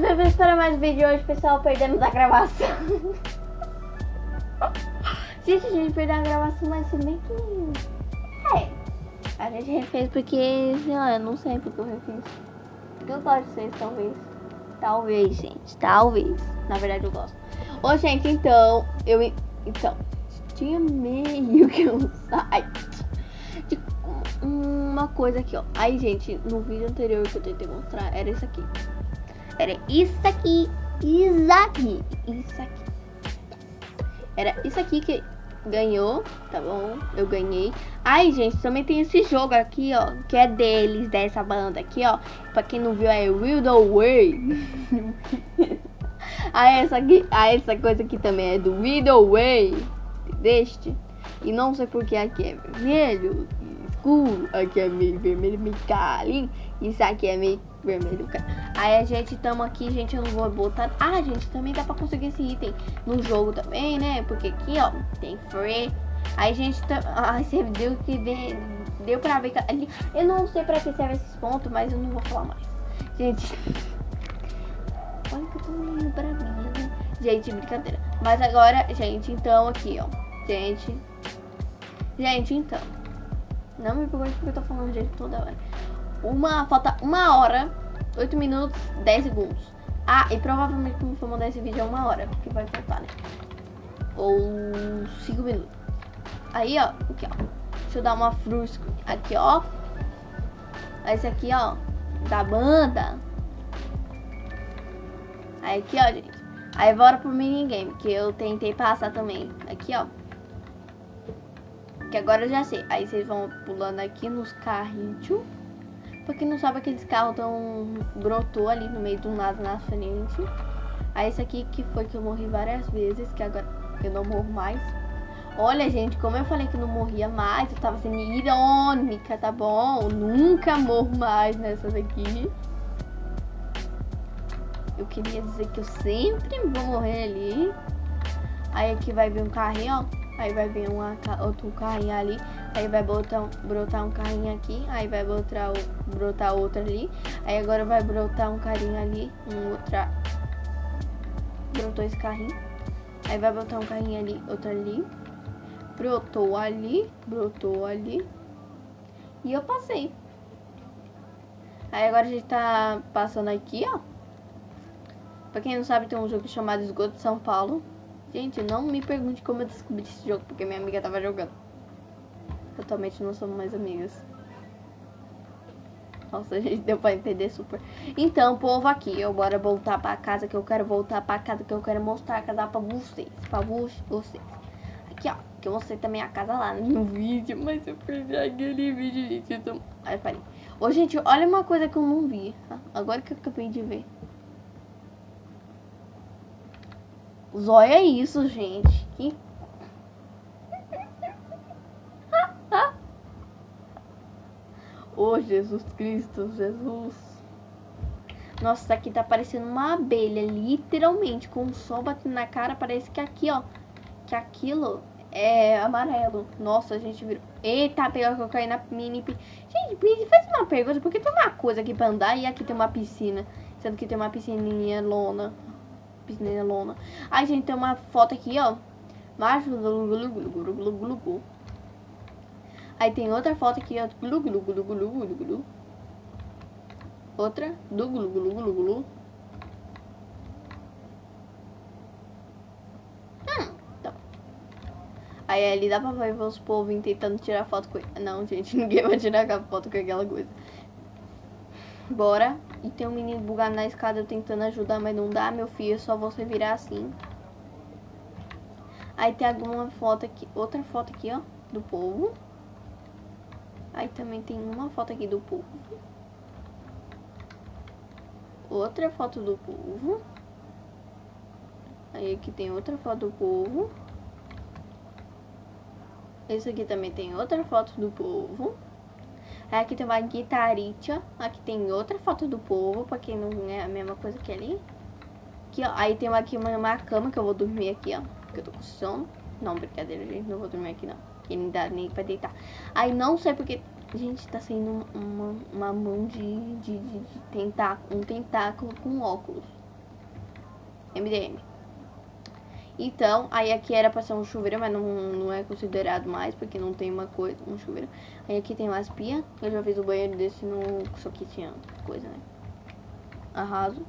vamos para mais um vídeo hoje, pessoal, perdemos a gravação. gente, a gente perdeu a gravação, mas se bem que... É, a gente refez porque, sei lá, eu não sei porque eu refiz. Porque eu gosto de vocês, talvez. Talvez, gente, talvez. Na verdade, eu gosto. Ô, gente, então, eu... Então, tinha meio que um site de uma coisa aqui, ó. Aí, gente, no vídeo anterior que eu tentei mostrar, era isso aqui. Era isso aqui, isso aqui, isso aqui. Era isso aqui que ganhou, tá bom? Eu ganhei. Aí, gente, também tem esse jogo aqui, ó, que é deles, dessa banda aqui, ó. Pra quem não viu, é the Way. aí, essa aqui, aí, essa coisa aqui também é do the Way. Deste. E não sei porque aqui é vermelho escuro, aqui é meio vermelho, meio calinho. Isso aqui é meio vermelho, cara. Aí a gente tamo aqui, gente, eu não vou botar... Ah, gente, também dá pra conseguir esse item no jogo também, né? Porque aqui, ó, tem free. Aí, gente, tá... Ai, você deu que ver... Deu pra ver que. Eu não sei pra que serve esses pontos, mas eu não vou falar mais. Gente... Olha que eu tô meio bravinha, né? Gente, brincadeira. Mas agora, gente, então aqui, ó. Gente... Gente, então... Não me pergunte porque eu tô falando gente toda hora. Uma, falta uma hora, 8 minutos, 10 segundos. Ah, e provavelmente quando for mandar esse vídeo é uma hora, porque vai faltar, né? Ou 5 minutos. Aí, ó, aqui, ó. Deixa eu dar uma frusca aqui, ó. Esse aqui, ó, da banda. Aí aqui, ó, gente. Aí bora pro minigame, que eu tentei passar também. Aqui, ó. Que agora eu já sei. Aí vocês vão pulando aqui nos carrinhos. Pra quem não sabe, aqueles carros tão brotou ali no meio do nada na frente. Aí esse aqui que foi que eu morri várias vezes, que agora eu não morro mais. Olha, gente, como eu falei que não morria mais, eu tava sendo irônica, tá bom? Eu nunca morro mais nessa daqui. Eu queria dizer que eu sempre vou morrer ali. Aí aqui vai vir um carrinho, ó. Aí vai vir uma, outro carrinho ali. Aí vai botar, brotar um carrinho aqui. Aí vai brotar, brotar outro ali. Aí agora vai brotar um carrinho ali. Um outra. Brotou esse carrinho. Aí vai botar um carrinho ali, outro ali. Brotou ali. Brotou ali. E eu passei. Aí agora a gente tá passando aqui, ó. Pra quem não sabe, tem um jogo chamado Esgoto de São Paulo. Gente, não me pergunte como eu descobri esse jogo, porque minha amiga tava jogando. Atualmente não somos mais amigas. Nossa, gente deu pra entender super. Então, povo, aqui, eu bora voltar pra casa, que eu quero voltar pra casa, que eu quero mostrar a casa pra vocês. Pra vocês. Aqui, ó, que eu mostrei também a casa lá no vídeo, mas eu perdi aquele vídeo, gente. Então... Aí, parei. Ô, gente, olha uma coisa que eu não vi. Tá? Agora que eu acabei de ver. Zóia é isso, gente. Que... oh, Jesus Cristo, Jesus. Nossa, aqui tá parecendo uma abelha, literalmente. Com o sol batendo na cara, parece que aqui, ó. Que aquilo é amarelo. Nossa, a gente virou... Eita, pegou que eu caí na mini... Gente, faz uma pergunta. Por que tem uma coisa aqui pra andar e aqui tem uma piscina? Sendo que tem uma piscininha lona piscina lona. Aí, gente, tem uma foto aqui, ó. Macho. Aí tem outra foto aqui, ó. Outra. Do glu glu glu glu. Hum, tá. Aí ali dá pra ver os povos tentando tirar foto com. Não, gente, ninguém vai tirar foto com aquela coisa. Bora. E tem um menino bugado na escada tentando ajudar, mas não dá, meu filho. É só você virar assim. Aí tem alguma foto aqui, outra foto aqui, ó, do povo. Aí também tem uma foto aqui do povo. Outra foto do povo. Aí aqui tem outra foto do povo. Esse aqui também tem outra foto do povo. Aqui tem uma guitarita. Aqui tem outra foto do povo, pra quem não é a mesma coisa que ali. Aqui, ó. Aí tem aqui uma, uma cama que eu vou dormir aqui, ó. Porque eu tô com sono. Não, brincadeira, gente. Não vou dormir aqui, não. Que não dá nem pra deitar. Aí não sei porque... Gente, tá saindo uma, uma mão de, de, de, de tentáculo, um tentáculo com óculos. MDM. Então, aí aqui era pra ser um chuveiro, mas não, não é considerado mais, porque não tem uma coisa, um chuveiro. Aí aqui tem umas pias. Eu já fiz o banheiro desse no. Só que tinha coisa, né? Arraso.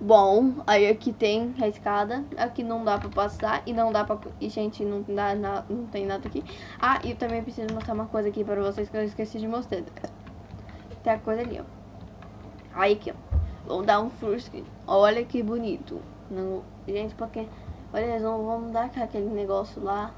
Bom, aí aqui tem a escada. Aqui não dá pra passar. E não dá pra. E, gente, não, dá, não tem nada aqui. Ah, e eu também preciso mostrar uma coisa aqui pra vocês que eu esqueci de mostrar. Tem a coisa ali, ó. Aí aqui, ó. Vamos dar um screen. Olha que bonito. Não, gente, porque Olha, eles não vão dar aquele negócio lá.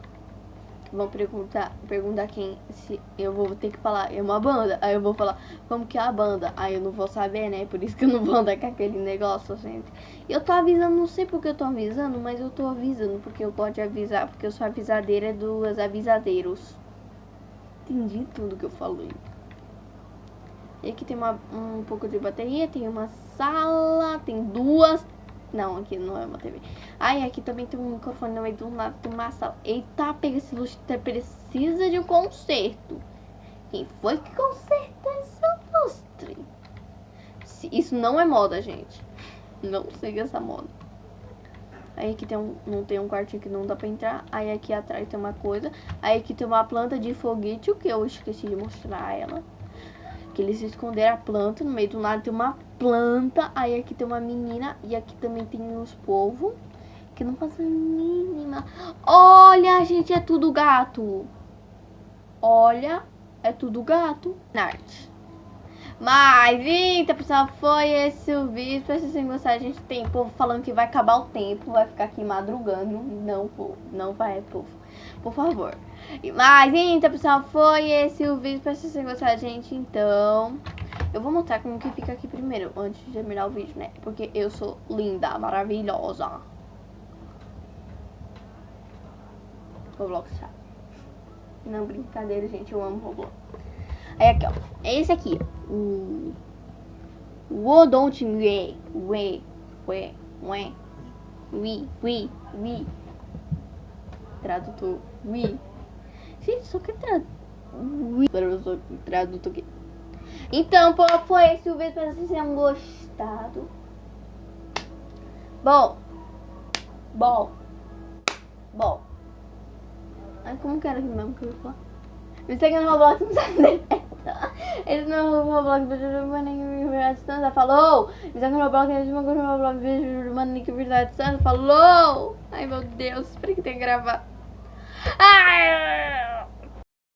Vão perguntar, perguntar quem. Se eu vou ter que falar, é uma banda. Aí eu vou falar, como que é a banda? Aí eu não vou saber, né? Por isso que eu não vou dar com aquele negócio, gente. Eu tô avisando, não sei porque eu tô avisando, mas eu tô avisando porque eu gosto de avisar. Porque eu sou avisadeira dos avisadeiros. Entendi tudo que eu falei. E aqui tem uma, um pouco de bateria, tem uma sala, tem duas não, aqui não é uma TV. Ai, aqui também tem um microfone no meio do lado, tem uma sala. Eita, pega esse lustre, precisa de um conserto. Quem foi que consertou esse lustre? Isso não é moda, gente. Não siga essa moda. Aí aqui tem um, não tem um quartinho que não dá pra entrar. Aí aqui atrás tem uma coisa. Aí aqui tem uma planta de foguete, o que eu esqueci de mostrar ela. Que eles esconderam a planta, no meio do lado tem uma planta. Aí aqui tem uma menina e aqui também tem os povos. Que não fazem mínima. Olha, gente, é tudo gato. Olha, é tudo gato. Nart. Mas, então, pessoal, foi esse o vídeo. Espero que vocês gostaram. A gente tem povo falando que vai acabar o tempo, vai ficar aqui madrugando. Não, povo, não vai, povo. Por favor. Mas, então, pessoal, foi esse o vídeo. Espero que vocês gente. Então, eu vou mostrar como que fica aqui primeiro, antes de terminar o vídeo, né? Porque eu sou linda, maravilhosa. Roblox chato. Não, brincadeira, gente. Eu amo Roblox. Aí aqui, ó. É esse aqui. O... Wo don't we, we, we, we, we, we, we. Tradutor. We. Gente, só que tradutor aqui. Então, foi esse o vídeo. Espero que vocês tenham gostado. Bom. Bom. Bom. Ai, como que era aqui mesmo que eu ia falar? Me segue no Roblox, não sabe Esse não é o Roblox, mano, verdade, Santa, falou! Me segue no Roblox, esse não é o Roblox, mano, verdade, Santa, falou! Ai, meu Deus, espero que tenha gravado. Ah!